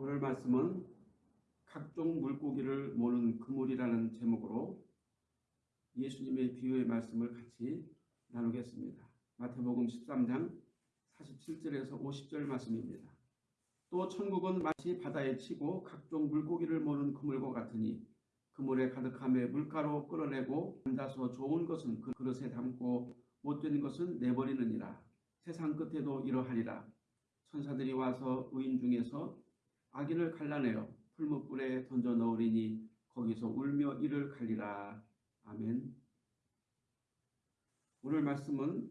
오늘 말씀은 각종 물고기를 모는 그물이라는 제목으로 예수님의 비유의 말씀을 같이 나누겠습니다. 마태복음 13장 47절에서 50절 말씀입니다. 또 천국은 마치 바다에 치고 각종 물고기를 모는 그물과 같으니 그물에 가득함에 물가로 끌어내고 앉아서 좋은 것은 그 그릇에 담고 못된 것은 내버리느니라. 세상 끝에도 이러하리라. 천사들이 와서 의인 중에서 악인을 갈라내어 풀무불에 던져 넣으리니 거기서 울며 이를 갈리라. 아멘. 오늘 말씀은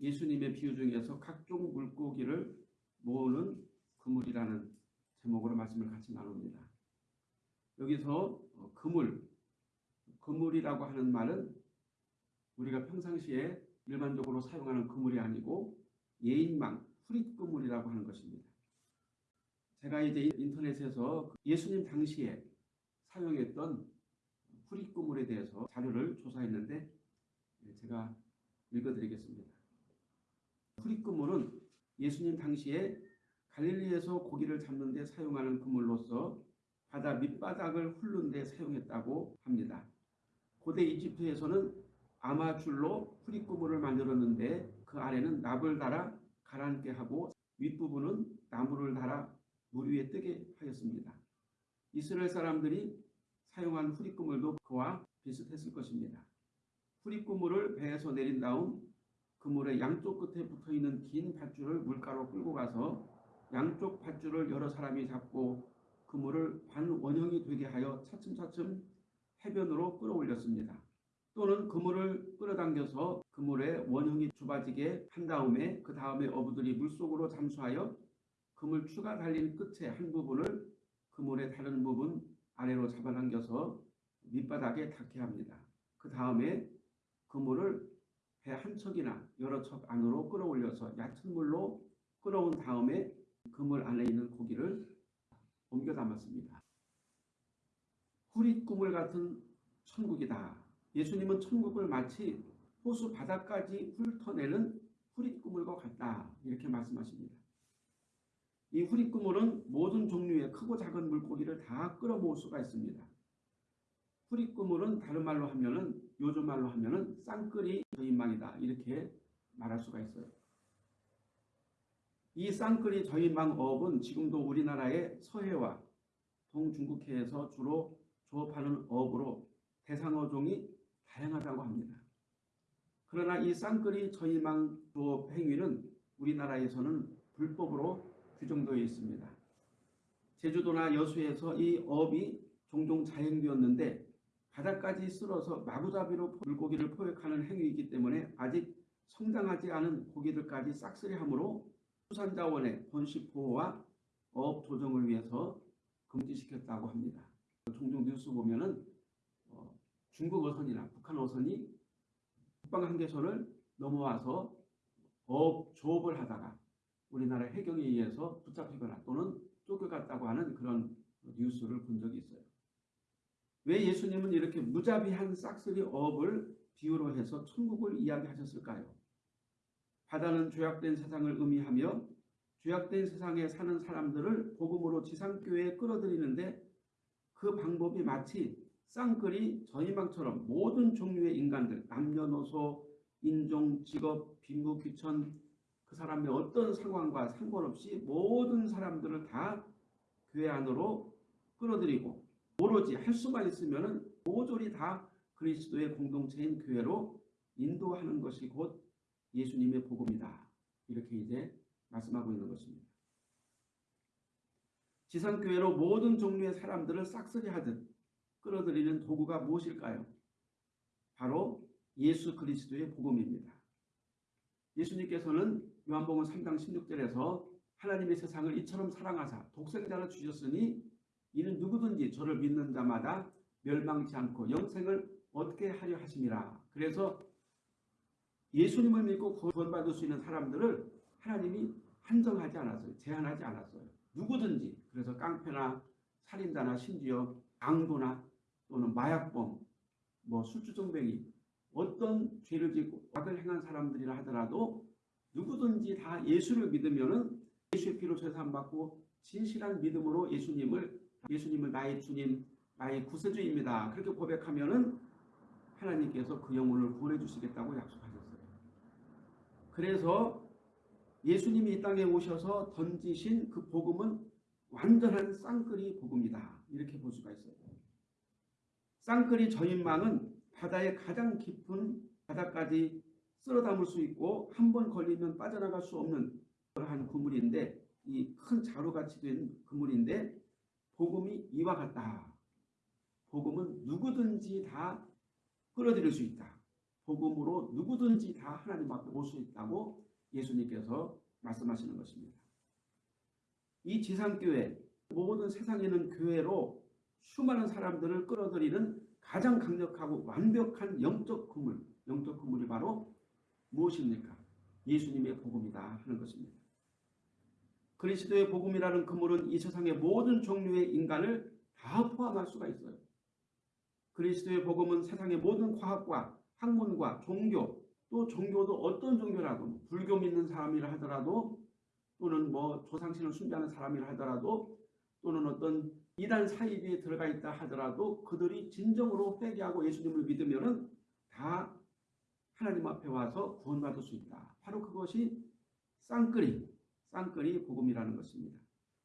예수님의 비유 중에서 각종 물고기를 모으는 그물이라는 제목으로 말씀을 같이 나눕니다. 여기서 어, 그물, 그물이라고 하는 말은 우리가 평상시에 일반적으로 사용하는 그물이 아니고 예인망, 후릿 그물이라고 하는 것입니다. 제가 이제 인터넷에서 예수님 당시에 사용했던 후릿그물에 대해서 자료를 조사했는데 예, 제가 읽어드리겠습니다. 후릿그물은 예수님 당시에 갈릴리에서 고기를 잡는 데 사용하는 그물로서 바다 밑바닥을 훑는 데 사용했다고 합니다. 고대 이집트에서는 아마줄로 후릿그물을 만들었는데 그 안에는 납을 달아 가라앉게 하고 윗부분은 나무를 달아 물 위에 뜨게 하였습니다. 이스라엘 사람들이 사용한 후릿그물도 그와 비슷했을 것입니다. 후릿그물을 배에서 내린 다음 그물의 양쪽 끝에 붙어있는 긴 밧줄을 물가로 끌고 가서 양쪽 밧줄을 여러 사람이 잡고 그물을 반원형이 되게 하여 차츰차츰 해변으로 끌어올렸습니다. 또는 그물을 끌어당겨서 그물에 원형이 좁아지게 한 다음에 그 다음에 어부들이 물속으로 잠수하여 그물 추가 달린 끝의 한 부분을 그물의 다른 부분 아래로 잡아당겨서 밑바닥에 닿게 합니다. 그 다음에 그물을 배 한 척이나 여러 척 안으로 끌어올려서 얕은 물로 끌어온 다음에 그물 안에 있는 고기를 옮겨 담았습니다. 꿈을 같은 천국이다. 예수님은 천국을 마치 호수 바닥까지 훑어내는 후릿 꾸물과 같다. 이렇게 말씀하십니다. 이 후릿 꾸물은 모든 종류의 크고 작은 물고기를 다 끌어모을 수가 있습니다. 후릿 꾸물은 다른 말로 하면은 요즘 말로 하면은 쌍끌이 저인망이다. 이렇게 말할 수가 있어요. 이 쌍끌이 저인망 어업은 지금도 우리나라의 서해와 동중국해에서 주로 조업하는 어업으로 대상어종이 다양하다고 합니다. 그러나 이 쌍끌이 저희망 조업 행위는 우리나라에서는 불법으로 규정되어 있습니다. 제주도나 여수에서 이 어업이 종종 자행되었는데 바닥까지 쓸어서 마구잡이로 물고기를 포획하는 행위이기 때문에 아직 성장하지 않은 고기들까지 싹쓸이함으로 수산자원의 번식 보호와 어업 조정을 위해서 금지시켰다고 합니다. 종종 뉴스 보면 은 어, 중국 어선이나 북한 어선이 북방 한계선을 넘어와서 어업 조업을 하다가 우리나라 해경에 의해서 붙잡히거나 또는 쫓겨갔다고 하는 그런 뉴스를 본 적이 있어요. 왜 예수님은 이렇게 무자비한 싹쓸이 어업을 비유로 해서 천국을 이야기하셨을까요? 바다는 죄악된 세상을 의미하며 죄악된 세상에 사는 사람들을 복음으로 지상교회에 끌어들이는데 그 방법이 마치 쌍끌이 전희망처럼 모든 종류의 인간들 남녀노소 인종 직업 빈부 귀천 그 사람의 어떤 상황과 상관없이 모든 사람들을 다 교회 안으로 끌어들이고 오로지 할 수만 있으면 모조리 다 그리스도의 공동체인 교회로 인도하는 것이 곧 예수님의 복음이다. 이렇게 이제 말씀하고 있는 것입니다. 지상교회로 모든 종류의 사람들을 싹쓸이 하듯 끌어들이는 도구가 무엇일까요? 바로 예수 그리스도의 복음입니다. 예수님께서는 요한복음 3장 16절에서 하나님의 세상을 이처럼 사랑하사 독생자를 주셨으니 이는 누구든지 저를 믿는 자마다 멸망치 않고 영생을 얻게 하려 하심이라. 그래서 예수님을 믿고 구원받을 수 있는 사람들을 하나님이 한정하지 않았어요. 제한하지 않았어요. 누구든지 그래서 깡패나 살인자나 심지어 강도나 또는 마약범, 뭐 술주정뱅이 어떤 죄를 짓고 악을 행한 사람들이라 하더라도 누구든지 다 예수를 믿으면은 예수의 피로 죄사함 받고 진실한 믿음으로 예수님을 예수님을 나의 주님, 나의 구세주입니다. 그렇게 고백하면 은 하나님께서 그 영혼을 구원해 주시겠다고 약속하셨어요. 그래서 예수님이 이 땅에 오셔서 던지신 그 복음은 완전한 쌍끌이 복음이다. 이렇게 볼 수가 있어요. 쌍끌이 저인망은 바다의 가장 깊은 바다까지 쓸어 담을 수 있고 한 번 걸리면 빠져나갈 수 없는 그러한 그물인데 이 큰 자루같이 된 그물인데 복음이 이와 같다. 복음은 누구든지 다 끌어들일 수 있다. 복음으로 누구든지 다 하나님 앞에 올 수 있다고 예수님께서 말씀하시는 것입니다. 이 지상교회 모든 세상에는 교회로 수많은 사람들을 끌어들이는 가장 강력하고 완벽한 영적 그물, 영적 그물이 바로 무엇입니까? 예수님의 복음이다 하는 것입니다. 그리스도의 복음이라는 그물은 이 세상의 모든 종류의 인간을 다 포함할 수가 있어요. 그리스도의 복음은 세상의 모든 과학과 학문과 종교 또 종교도 어떤 종교라도 불교 믿는 사람이라 하더라도 또는 뭐 조상신을 숭배하는 사람이라 하더라도 또는 어떤 이단 사이비에 들어가 있다 하더라도 그들이 진정으로 회개하고 예수님을 믿으면 은 다 하나님 앞에 와서 구원받을 수 있다. 바로 그것이 쌍끌이, 쌍끌이 복음이라는 것입니다.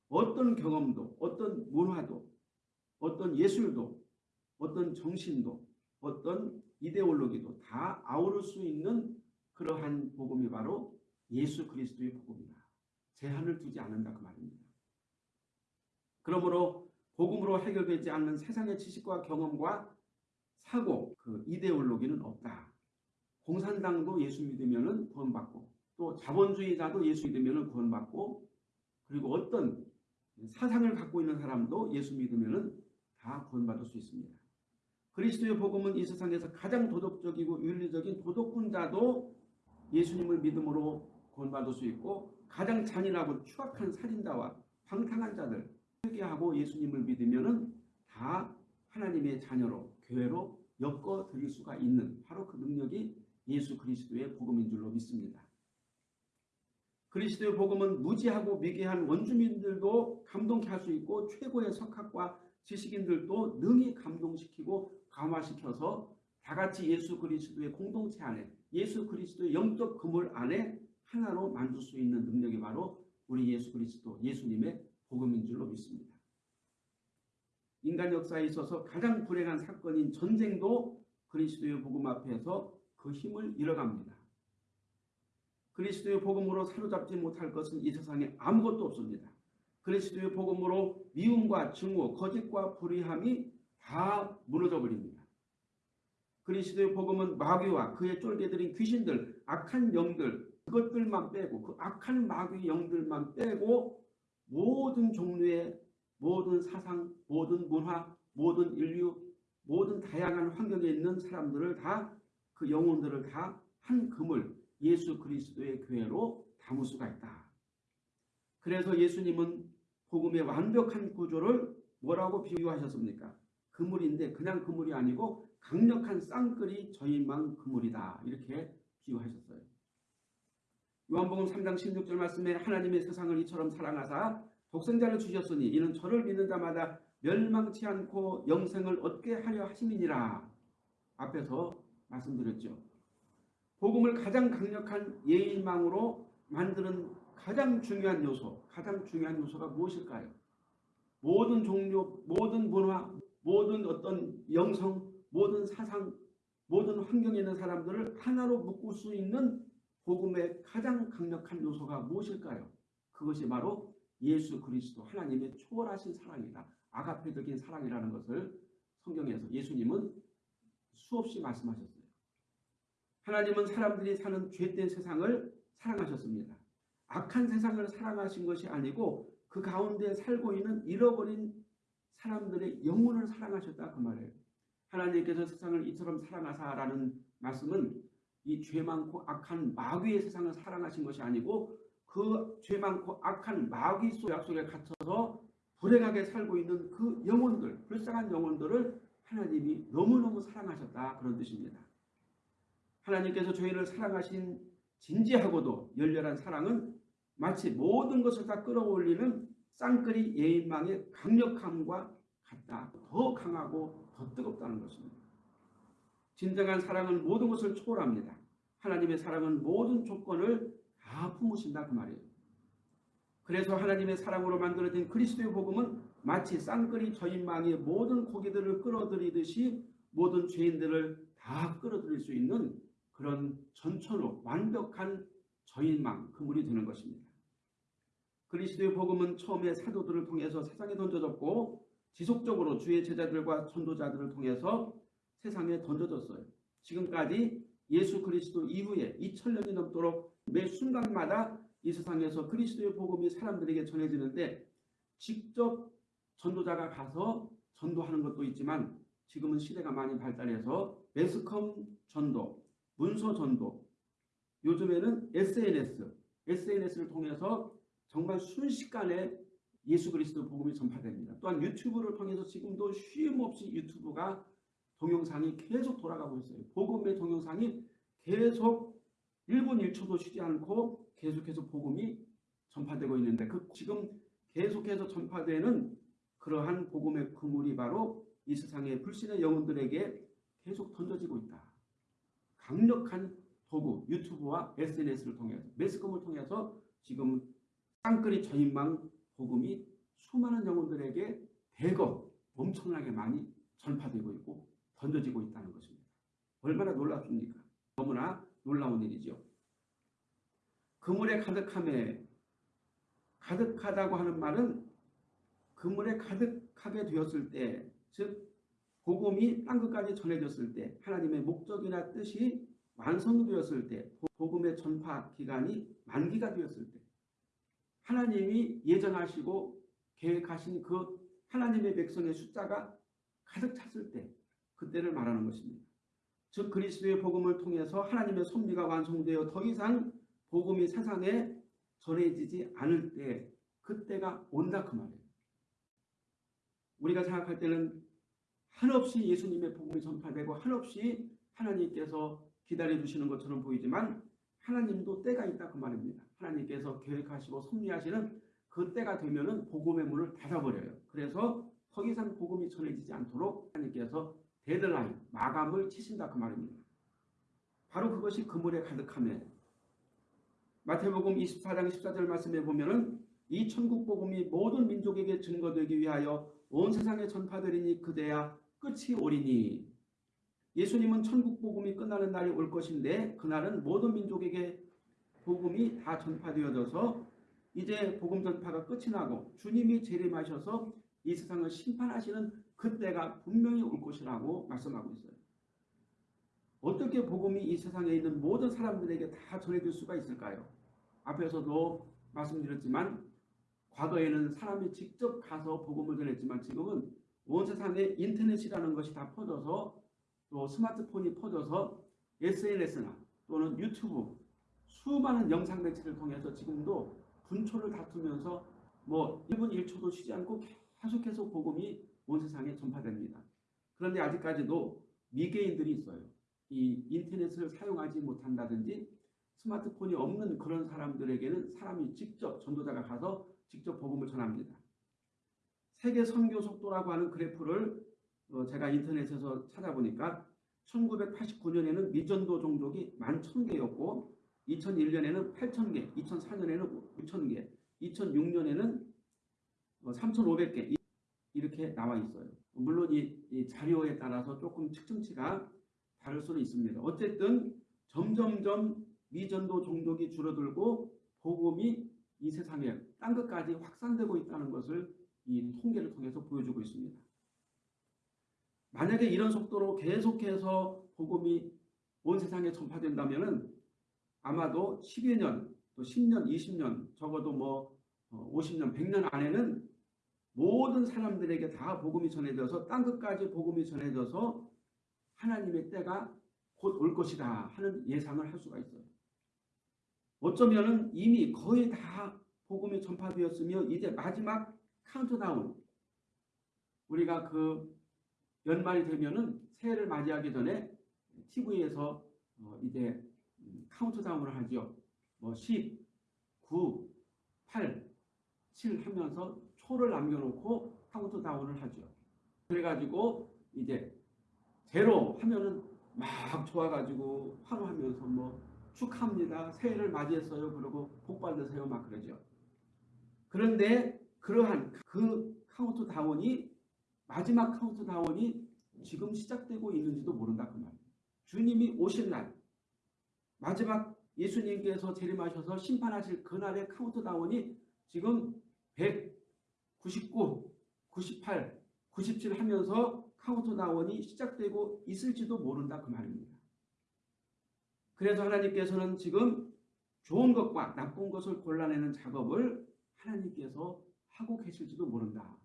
어떤 경험도, 어떤 문화도, 어떤 예술도, 어떤 정신도, 어떤 이데올로기도 다 아우를 수 있는 그러한 복음이 바로 예수 그리스도의 복음이다. 제한을 두지 않는다 그 말입니다. 그러므로 복음으로 해결되지 않는 세상의 지식과 경험과 사고, 그 이데올로기는 없다. 공산당도 예수 믿으면 구원받고 또 자본주의자도 예수 믿으면 구원받고 그리고 어떤 사상을 갖고 있는 사람도 예수 믿으면 다 구원받을 수 있습니다. 그리스도의 복음은 이 세상에서 가장 도덕적이고 윤리적인 도덕군자도 예수님을 믿음으로 구원받을 수 있고 가장 잔인하고 추악한 살인자와 방탕한 자들 회개하고 예수님을 믿으면 다 하나님의 자녀로 교회로 엮어 드릴 수가 있는 바로 그 능력이 예수 그리스도의 복음인 줄로 믿습니다. 그리스도의 복음은 무지하고 미개한 원주민들도 감동케 할 수 있고 최고의 석학과 지식인들도 능히 감동시키고 감화시켜서 다 같이 예수 그리스도의 공동체 안에 예수 그리스도의 영적 그물 안에 하나로 만들 수 있는 능력이 바로 우리 예수 그리스도 예수님의 복음인 줄로 믿습니다. 인간 역사에 있어서 가장 불행한 사건인 전쟁도 그리스도의 복음 앞에서 그 힘을 잃어갑니다. 그리스도의 복음으로 사로잡지 못할 것은 이 세상에 아무것도 없습니다. 그리스도의 복음으로 미움과 증오, 거짓과 불의함이 다 무너져 버립니다. 그리스도의 복음은 마귀와 그의 쫄개들인 귀신들, 악한 영들 그것들만 빼고 그 악한 마귀 영들만 빼고 모든 종류의 모든 사상, 모든 문화, 모든 인류, 모든 다양한 환경에 있는 사람들을 다 그 영혼들을 다한 그물 예수 그리스도의 교회로 담을 수가 있다. 그래서 예수님은 복음의 완벽한 구조를 뭐라고 비유하셨습니까? 그물인데 그냥 그물이 아니고 강력한 쌍끌이 저인망 그물이다. 이렇게 비유하셨어요. 요한복음 3장 16절 말씀에 하나님의 세상을 이처럼 사랑하사 독생자를 주셨으니 이는 저를 믿는 자마다 멸망치 않고 영생을 얻게 하려 하심이니라. 앞에서 말씀드렸죠. 복음을 가장 강력한 예인망으로 만드는 가장 중요한 요소, 가장 중요한 요소가 무엇일까요? 모든 종류, 모든 문화, 모든 어떤 영성, 모든 사상, 모든 환경에 있는 사람들을 하나로 묶을 수 있는 복음의 가장 강력한 요소가 무엇일까요? 그것이 바로 예수 그리스도 하나님의 초월하신 사랑이다. 아가페적인 사랑이라는 것을 성경에서 예수님은 수없이 말씀하셨어요. 하나님은 사람들이 사는 죄된 세상을 사랑하셨습니다. 악한 세상을 사랑하신 것이 아니고 그 가운데 살고 있는 잃어버린 사람들의 영혼을 사랑하셨다 그 말이에요. 하나님께서 세상을 이처럼 사랑하사라는 말씀은 이 죄 많고 악한 마귀의 세상을 사랑하신 것이 아니고 그 죄 많고 악한 마귀 속 약속에 갇혀서 불행하게 살고 있는 그 영혼들, 불쌍한 영혼들을 하나님이 너무너무 사랑하셨다 그런 뜻입니다. 하나님께서 저희를 사랑하신 진지하고도 열렬한 사랑은 마치 모든 것을 다 끌어올리는 쌍끌이 예인망의 강력함과 같다. 더 강하고 더 뜨겁다는 것입니다. 진정한 사랑은 모든 것을 초월합니다. 하나님의 사랑은 모든 조건을 다 품으신다 그 말이에요. 그래서 하나님의 사랑으로 만들어진 그리스도의 복음은 마치 쌍끌이 저인망이 모든 고기들을 끌어들이듯이 모든 죄인들을 다 끌어들일 수 있는 그런 전천후 완벽한 저인망 그물이 되는 것입니다. 그리스도의 복음은 처음에 사도들을 통해서 세상에 던져졌고 지속적으로 주의 제자들과 전도자들을 통해서 세상에 던져졌어요. 지금까지 예수 그리스도 이후에 2000년이 넘도록 매 순간마다 이 세상에서 그리스도의 복음이 사람들에게 전해지는데 직접 전도자가 가서 전도하는 것도 있지만 지금은 시대가 많이 발달해서 매스컴 전도, 문서 전도, 요즘에는 SNS, SNS를 통해서 정말 순식간에 예수 그리스도 복음이 전파됩니다. 또한 유튜브를 통해서 지금도 쉼없이 유튜브가 동영상이 계속 돌아가고 있어요. 복음의 동영상이 계속 1분 1초도 쉬지 않고 계속해서 복음이 전파되고 있는데 그 지금 계속해서 전파되는 그러한 복음의 그물이 바로 이 세상의 불신의 영혼들에게 계속 던져지고 있다. 강력한 도구 유튜브와 SNS를 통해서 매스컴을 통해서 지금 쌍끌이 저인망 복음이 수많은 영혼들에게 대거 엄청나게 많이 전파되고 있고 던져지고 있다는 것입니다. 얼마나 놀랍습니까? 너무나 놀라운 일이죠. 그물에 가득함에 가득하다고 하는 말은 그물에 가득하게 되었을 때, 즉 복음이 땅 끝까지 전해졌을 때, 하나님의 목적이나 뜻이 완성되었을 때, 복음의 전파 기간이 만기가 되었을 때, 하나님이 예정하시고 계획하신 그 하나님의 백성의 숫자가 가득 찼을 때, 그때를 말하는 것입니다. 즉 그리스도의 복음을 통해서 하나님의 섭리가 완성되어 더 이상 복음이 세상에 전해지지 않을 때 그때가 온다 그 말이에요. 우리가 생각할 때는 한없이 예수님의 복음이 전파되고 한없이 하나님께서 기다려 주시는 것처럼 보이지만 하나님도 때가 있다 그 말입니다. 하나님께서 계획하시고 섭리하시는 그 때가 되면 은 복음의 문을 닫아버려요. 그래서 더 이상 복음이 전해지지 않도록 하나님께서 데드라인, 마감을 치신다 그 말입니다. 바로 그것이 그물에 가득함에 마태복음 24장 14절 말씀에 보면 은 이 천국 복음이 모든 민족에게 증거되기 위하여 온 세상에 전파되리니 그대야 끝이 오리니 예수님은 천국 복음이 끝나는 날이 올 것인데 그날은 모든 민족에게 복음이 다 전파되어져서 이제 복음 전파가 끝이 나고 주님이 재림하셔서 이 세상을 심판하시는 그때가 분명히 올 것이라고 말씀하고 있어요. 어떻게 복음이 이 세상에 있는 모든 사람들에게 다 전해질 수가 있을까요? 앞에서도 말씀드렸지만 과거에는 사람이 직접 가서 복음을 전했지만 지금은 온 세상에 인터넷이라는 것이 다 퍼져서 또 스마트폰이 퍼져서 SNS나 또는 유튜브 수많은 영상 매체를 통해서 지금도 분초를 다투면서 뭐 1분 1초도 쉬지 않고 계속해서 복음이 온 세상에 전파됩니다. 그런데 아직까지도 미개인들이 있어요. 이 인터넷을 사용하지 못한다든지 스마트폰이 없는 그런 사람들에게는 사람이 직접 전도자가 가서 직접 복음을 전합니다. 세계 선교 속도라고 하는 그래프를 어, 제가 인터넷에서 찾아보니까 1989년에는 미전도 종족이 11,000개였고 2001년에는 8,000개, 2004년에는 6,000개, 2006년에는 3,500개 이렇게 나와 있어요. 물론 이, 이 자료에 따라서 조금 측정치가 다를 수는 있습니다. 어쨌든 점점점 미전도 종족이 줄어들고 복음이 이 세상에 땅 끝까지 확산되고 있다는 것을 이 통계를 통해서 보여주고 있습니다. 만약에 이런 속도로 계속해서 복음이 온 세상에 전파된다면 아마도 10여 년, 또 10년, 20년, 적어도 뭐 50년, 어, 100년 안에는 모든 사람들에게 다 복음이 전해져서 땅 끝까지 복음이 전해져서 하나님의 때가 곧 올 것이다 하는 예상을 할 수가 있어요. 어쩌면 이미 거의 다 복음이 전파되었으며 이제 마지막 카운트다운 우리가 그 연말이 되면은 새해를 맞이하기 전에 TV에서 어 이제 카운트다운을 하죠. 뭐 10, 9, 8, 7 하면서 초를 남겨놓고 카운트다운을 하죠. 그래가지고 이제 제로 하면은 막 좋아가지고 환호하면서 뭐 축하합니다. 새해를 맞이했어요. 그러고 복 받으세요. 막 그러죠. 그런데 그러한 그 카운트 다운이 마지막 카운트 다운이 지금 시작되고 있는지도 모른다 그 말이에요. 주님이 오실 날 마지막 예수님께서 재림하셔서 심판하실 그날의 카운트 다운이 지금 199, 98, 97 하면서 카운트 다운이 시작되고 있을지도 모른다 그 말입니다. 그래서 하나님께서는 지금 좋은 것과 나쁜 것을 골라내는 작업을 하나님께서 하고 계실지도 모른다.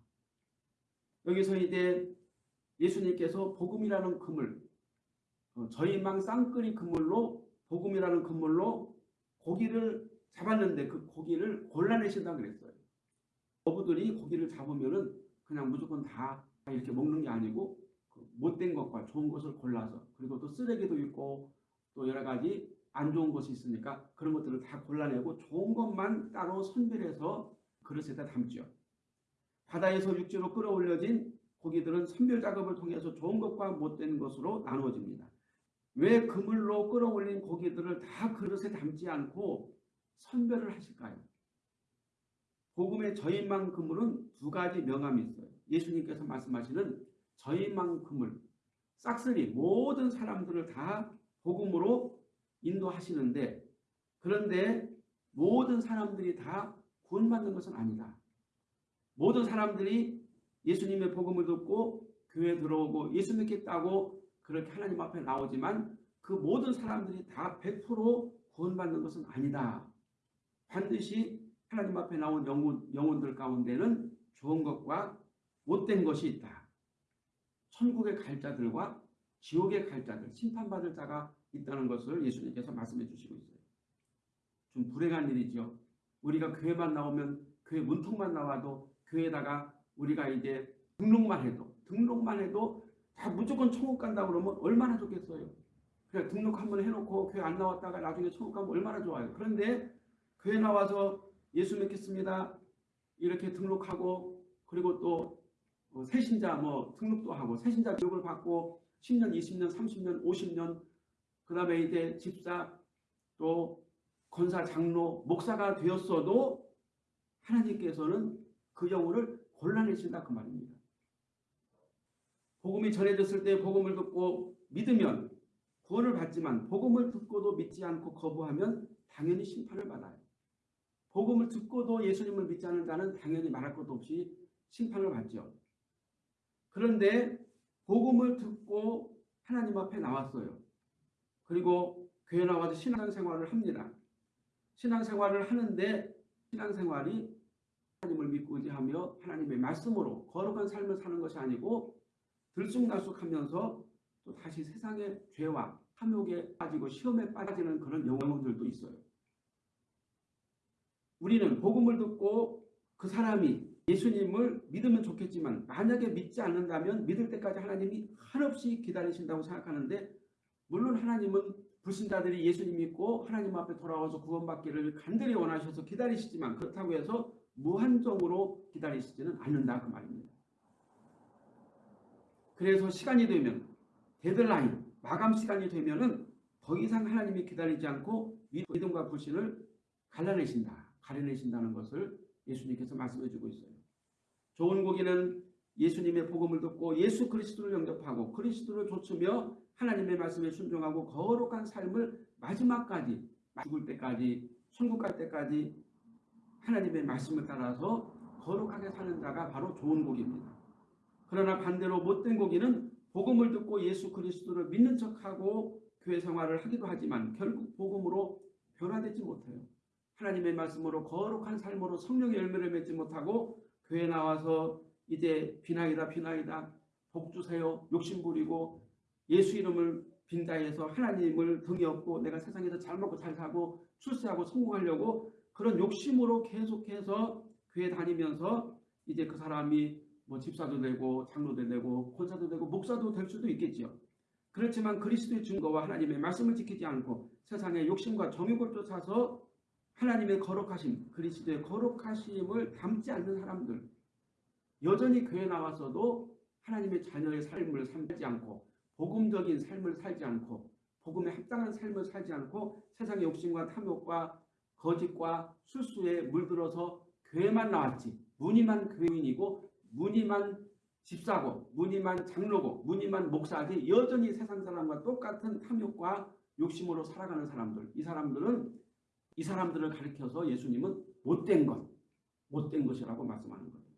여기서 이제 예수님께서 복음이라는 그물, 어, 저희망 쌍끌이 그물로 복음이라는 그물로 고기를 잡았는데 그 고기를 골라내신다 그랬어요. 어부들이 고기를 잡으면은 그냥 무조건 다 이렇게 먹는 게 아니고 그 못된 것과 좋은 것을 골라서 그리고 또 쓰레기도 있고 또 여러 가지 안 좋은 것이 있으니까 그런 것들을 다 골라내고 좋은 것만 따로 선별해서 그릇에다 담죠. 바다에서 육지로 끌어올려진 고기들은 선별 작업을 통해서 좋은 것과 못된 것으로 나누어집니다. 왜 그물로 끌어올린 고기들을 다 그릇에 담지 않고 선별을 하실까요? 복음의 저희만 그물은 두 가지 명암이 있어요. 예수님께서 말씀하시는 저희만 그물, 싹쓸이 모든 사람들을 다 복음으로 인도하시는데 그런데 모든 사람들이 다 구원받는 것은 아니다. 모든 사람들이 예수님의 복음을 듣고 교회 들어오고 예수 믿겠다고 그렇게 하나님 앞에 나오지만 그 모든 사람들이 다 100% 구원받는 것은 아니다. 반드시 하나님 앞에 나온 영혼, 영혼들 가운데는 좋은 것과 못된 것이 있다. 천국의 갈 자들과 지옥의 갈 자들, 심판받을 자가 있다는 것을 예수님께서 말씀해 주시고 있어요. 좀 불행한 일이죠. 우리가 교회만 나오면 교회 문턱만 나와도 교회에다가 우리가 이제 등록만 해도 등록만 해도 다 무조건 천국 간다 그러면 얼마나 좋겠어요. 그래 등록 한번 해놓고 교회 안 나왔다가 나중에 천국 가면 얼마나 좋아요. 그런데 교회 나와서 예수 믿겠습니다. 이렇게 등록하고 그리고 또 어, 새신자 뭐 등록도 하고 새신자 교육을 받고 10년, 20년, 30년, 50년 그 다음에 이제 집사 또 권사, 장로, 목사가 되었어도 하나님께서는 그 영혼을 골라내신다 그 말입니다. 복음이 전해졌을 때 복음을 듣고 믿으면 구원을 받지만 복음을 듣고도 믿지 않고 거부하면 당연히 심판을 받아요. 복음을 듣고도 예수님을 믿지 않는 자는 당연히 말할 것도 없이 심판을 받죠. 그런데 복음을 듣고 하나님 앞에 나왔어요. 그리고 교회 나와서 신앙생활을 합니다. 신앙생활을 하는데 신앙생활이 하나님을 믿고 의지하며 하나님의 말씀으로 거룩한 삶을 사는 것이 아니고 들쑥날쑥하면서 또 다시 세상의 죄와 탐욕에 빠지고 시험에 빠지는 그런 영혼들도 있어요. 우리는 복음을 듣고 그 사람이 예수님을 믿으면 좋겠지만 만약에 믿지 않는다면 믿을 때까지 하나님이 한없이 기다리신다고 생각하는데 물론 하나님은 불신자들이 예수님 믿고 하나님 앞에 돌아와서 구원받기를 간절히 원하셔서 기다리시지만 그렇다고 해서 무한정으로 기다리시지는 않는다 그 말입니다. 그래서 시간이 되면 데드라인 마감 시간이 되면은 더 이상 하나님이 기다리지 않고 믿음과 불신을 갈라내신다. 가려내신다는 것을 예수님께서 말씀해 주고 있어요. 좋은 고기는 예수님의 복음을 듣고 예수 그리스도를 영접하고 그리스도를 좇으며 하나님의 말씀에 순종하고 거룩한 삶을 마지막까지 죽을 때까지 천국 갈 때까지 하나님의 말씀을 따라서 거룩하게 사는 자가 바로 좋은 고기입니다. 그러나 반대로 못된 고기는 복음을 듣고 예수 그리스도를 믿는 척하고 교회 생활을 하기도 하지만 결국 복음으로 변화되지 못해요. 하나님의 말씀으로 거룩한 삶으로 성령의 열매를 맺지 못하고 교회 나와서 이제 비나이다 비나이다 복 주세요 욕심 부리고 예수 이름을 빈다해서 하나님을 등에 업고 내가 세상에서 잘 먹고 잘 사고 출세하고 성공하려고 그런 욕심으로 계속해서 교회 다니면서 이제 그 사람이 뭐 집사도 되고 장로도 되고 권사도 되고 목사도 될 수도 있겠지요. 그렇지만 그리스도의 증거와 하나님의 말씀을 지키지 않고 세상의 욕심과 정욕을 쫓아서 하나님의 거룩하심, 그리스도의 거룩하심을 담지 않는 사람들, 여전히 교회 나와서도 하나님의 자녀의 삶을 살지 않고 복음적인 삶을 살지 않고 복음에 합당한 삶을 살지 않고 세상의 욕심과 탐욕과 거짓과 술수에 물들어서 교회만 나왔지 무늬만 교인이고 무늬만 집사고 무늬만 장로고 무늬만 목사지 여전히 세상 사람과 똑같은 탐욕과 욕심으로 살아가는 사람들 이 사람들은 이 사람들을 가리켜서 예수님은 못된 것 못된 것이라고 말씀하는 겁니다.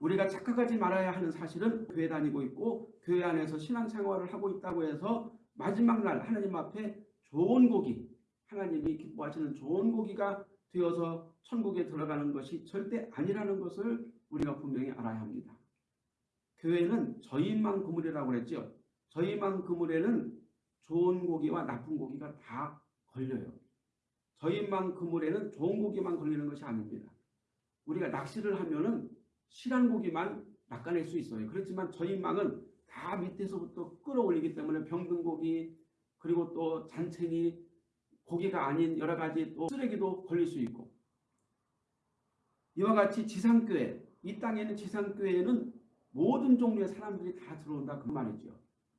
우리가 착각하지 말아야 하는 사실은 교회 다니고 있고 교회 안에서 신앙생활을 하고 있다고 해서 마지막 날 하나님 앞에 좋은 고기 하나님이 기뻐하시는 좋은 고기가 되어서 천국에 들어가는 것이 절대 아니라는 것을 우리가 분명히 알아야 합니다. 교회는 저희만 그물이라고 그랬죠. 저희만 그물에는 좋은 고기와 나쁜 고기가 다 걸려요. 저희만 그물에는 좋은 고기만 걸리는 것이 아닙니다. 우리가 낚시를 하면은 실한 고기만 낚아낼 수 있어요. 그렇지만 저희 망은 다 밑에서부터 끌어올리기 때문에 병든 고기 그리고 또 잔챙이 고기가 아닌 여러 가지 또 쓰레기도 걸릴 수 있고 이와 같이 지상교회 이 땅에는 지상교회에는 모든 종류의 사람들이 다 들어온다 그 말이죠.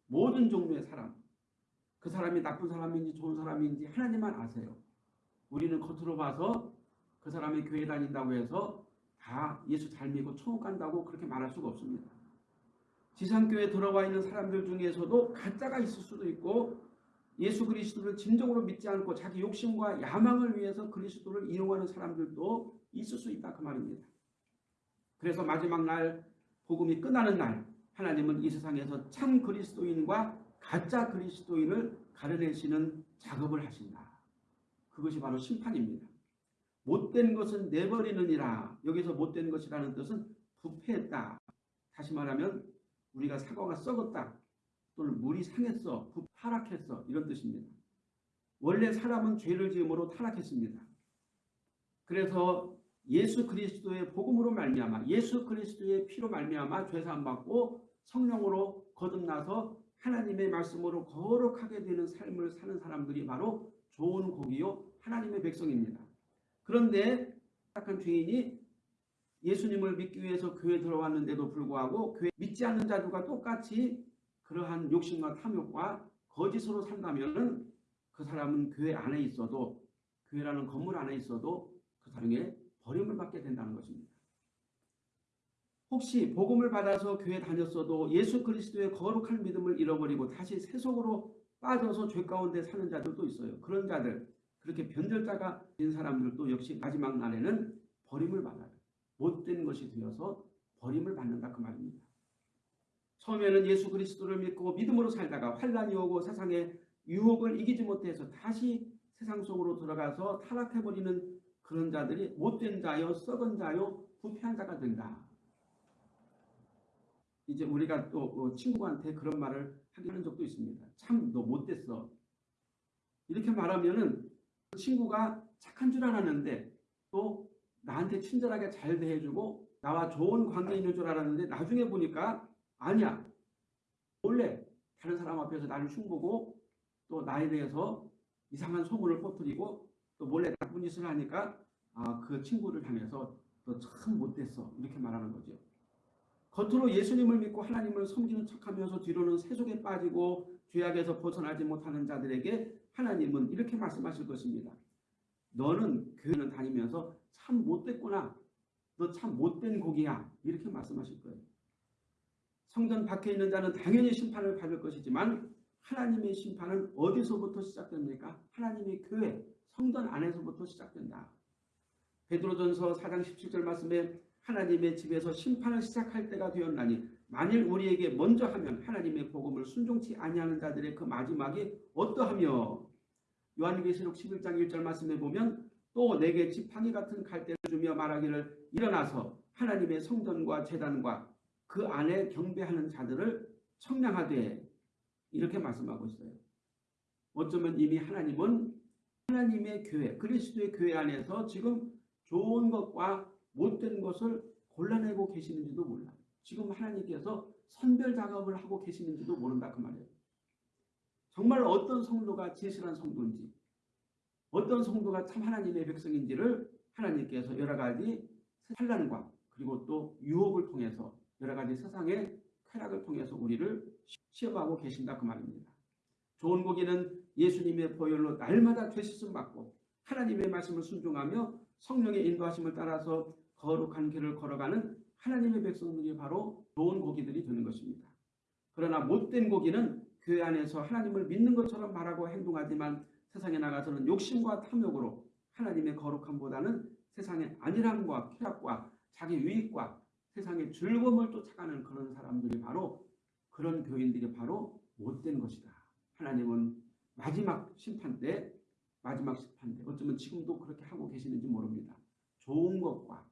모든 종류의 사람 그 사람이 나쁜 사람인지 좋은 사람인지 하나님만 아세요. 우리는 겉으로 봐서 그 사람이 교회 다닌다고 해서 다 예수 잘 믿고 천국 간다고 그렇게 말할 수가 없습니다. 지상교회 들어와 있는 사람들 중에서도 가짜가 있을 수도 있고 예수 그리스도를 진정으로 믿지 않고 자기 욕심과 야망을 위해서 그리스도를 이용하는 사람들도 있을 수 있다 그 말입니다. 그래서 마지막 날 복음이 끝나는 날 하나님은 이 세상에서 참 그리스도인과 가짜 그리스도인을 가려내시는 작업을 하신다. 그것이 바로 심판입니다. 못된 것은 내버리느니라. 여기서 못된 것이라는 뜻은 부패했다. 다시 말하면 우리가 사과가 썩었다. 또는 물이 상했어. 타락했어. 이런 뜻입니다. 원래 사람은 죄를 지음으로 타락했습니다. 그래서 예수 그리스도의 복음으로 말미암아 예수 그리스도의 피로 말미암아 죄사함 받고 성령으로 거듭나서 하나님의 말씀으로 거룩하게 되는 삶을 사는 사람들이 바로 좋은 고기요 하나님의 백성입니다. 그런데 착한 죄인이 예수님을 믿기 위해서 교회 들어왔는데도 불구하고 교회 믿지 않는 자들과 똑같이 그러한 욕심과 탐욕과 거짓으로 산다면 그 사람은 교회 안에 있어도 교회라는 건물 안에 있어도 그 사람에게 버림을 받게 된다는 것입니다. 혹시 복음을 받아서 교회 다녔어도 예수 그리스도의 거룩한 믿음을 잃어버리고 다시 세속으로 빠져서 죄 가운데 사는 자들도 있어요. 그런 자들 그렇게 변절자가 된 사람들도 역시 마지막 날에는 버림을 받아요. 못된 것이 되어서 버림을 받는다 그 말입니다. 처음에는 예수 그리스도를 믿고 믿음으로 살다가 환란이 오고 세상의 유혹을 이기지 못해서 다시 세상 속으로 들어가서 타락해버리는 그런 자들이 못된 자요 썩은 자요 부패한 자가 된다. 이제 우리가 또 어, 친구한테 그런 말을 하는 적도 있습니다. 참 너 못됐어. 이렇게 말하면은 그 친구가 착한 줄 알았는데 또 나한테 친절하게 잘 대해주고 나와 좋은 관계 있는 줄 알았는데 나중에 보니까 아니야. 원래 다른 사람 앞에서 나를 흉보고 또 나에 대해서 이상한 소문을 퍼뜨리고 또 몰래 나쁜 짓을 하니까 아, 그 친구를 향해서 너 참 못됐어 이렇게 말하는 거죠. 겉으로 예수님을 믿고 하나님을 섬기는 척하면서 뒤로는 세속에 빠지고 죄악에서 벗어나지 못하는 자들에게 하나님은 이렇게 말씀하실 것입니다. 너는 교회는 다니면서 참 못됐구나. 너 참 못된 고기야. 이렇게 말씀하실 거예요. 성전 밖에 있는 자는 당연히 심판을 받을 것이지만 하나님의 심판은 어디서부터 시작됩니까? 하나님의 교회, 성전 안에서부터 시작된다. 베드로전서 4장 17절 말씀에 하나님의 집에서 심판을 시작할 때가 되었나니 만일 우리에게 먼저 하면 하나님의 복음을 순종치 아니하는 자들의 그 마지막이 어떠하며 요한계시록 11장 1절 말씀에 보면 또 내게 지팡이 같은 갈대를 주며 말하기를 일어나서 하나님의 성전과 재단과 그 안에 경배하는 자들을 청량하되 이렇게 말씀하고 있어요. 어쩌면 이미 하나님은 하나님의 교회, 그리스도의 교회 안에서 지금 좋은 것과 못된 것을 골라내고 계시는지도 몰라. 지금 하나님께서 선별 작업을 하고 계시는지도 모른다 그 말이에요. 정말 어떤 성도가 진실한 성도인지 어떤 성도가 참 하나님의 백성인지를 하나님께서 여러 가지 환란과 그리고 또 유혹을 통해서 여러 가지 세상의 쾌락을 통해서 우리를 시험하고 계신다 그 말입니다. 좋은 고기는 예수님의 보혈로 날마다 되시음 받고 하나님의 말씀을 순종하며 성령의 인도하심을 따라서 거룩한 길을 걸어가는 하나님의 백성들이 바로 좋은 고기들이 되는 것입니다. 그러나 못된 고기는 교회 안에서 하나님을 믿는 것처럼 말하고 행동하지만 세상에 나가서는 욕심과 탐욕으로 하나님의 거룩함보다는 세상의 안일함과 쾌락과 자기 유익과 세상의 즐거움을 쫓아가는 그런 사람들이 바로 그런 교인들이 바로 못된 것이다. 하나님은 마지막 심판 때 마지막 심판 때 어쩌면 지금도 그렇게 하고 계시는지 모릅니다. 좋은 것과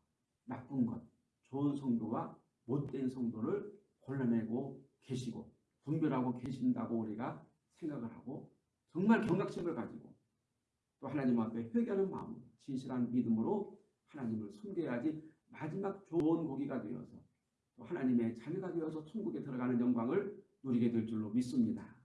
나쁜 것, 좋은 성도와 못된 성도를 골라내고 계시고 분별하고 계신다고 우리가 생각을 하고 정말 경각심을 가지고 또 하나님 앞에 회개하는 마음, 진실한 믿음으로 하나님을 섬겨야지 마지막 좋은 고기가 되어서 또 하나님의 자녀가 되어서 천국에 들어가는 영광을 누리게 될 줄로 믿습니다.